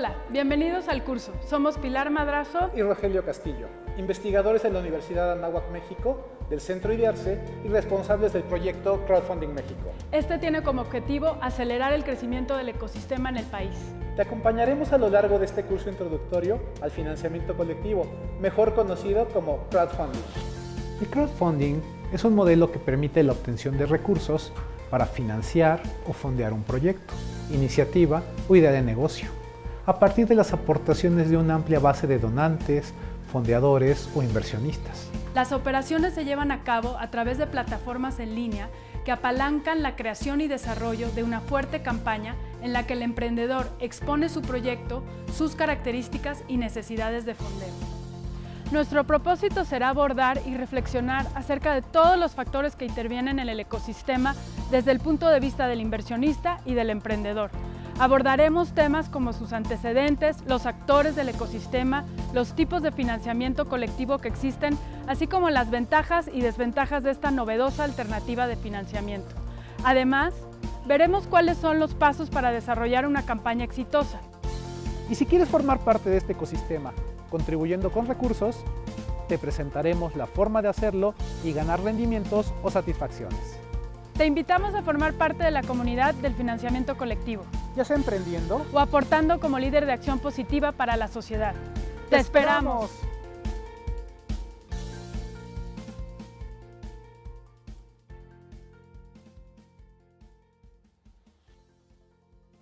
Hola, bienvenidos al curso. Somos Pilar Madrazo y Rogelio Castillo, investigadores en la Universidad Anáhuac México, del Centro IDEARCE y responsables del proyecto Crowdfunding México. Este tiene como objetivo acelerar el crecimiento del ecosistema en el país. Te acompañaremos a lo largo de este curso introductorio al financiamiento colectivo, mejor conocido como crowdfunding. El crowdfunding es un modelo que permite la obtención de recursos para financiar o fondear un proyecto, iniciativa o idea de negocio a partir de las aportaciones de una amplia base de donantes, fondeadores o inversionistas. Las operaciones se llevan a cabo a través de plataformas en línea que apalancan la creación y desarrollo de una fuerte campaña en la que el emprendedor expone su proyecto, sus características y necesidades de fondeo. Nuestro propósito será abordar y reflexionar acerca de todos los factores que intervienen en el ecosistema desde el punto de vista del inversionista y del emprendedor, Abordaremos temas como sus antecedentes, los actores del ecosistema, los tipos de financiamiento colectivo que existen, así como las ventajas y desventajas de esta novedosa alternativa de financiamiento. Además, veremos cuáles son los pasos para desarrollar una campaña exitosa. Y si quieres formar parte de este ecosistema, contribuyendo con recursos, te presentaremos la forma de hacerlo y ganar rendimientos o satisfacciones. Te invitamos a formar parte de la comunidad del financiamiento colectivo. Ya sea emprendiendo o aportando como líder de acción positiva para la sociedad. ¡Te, esperamos!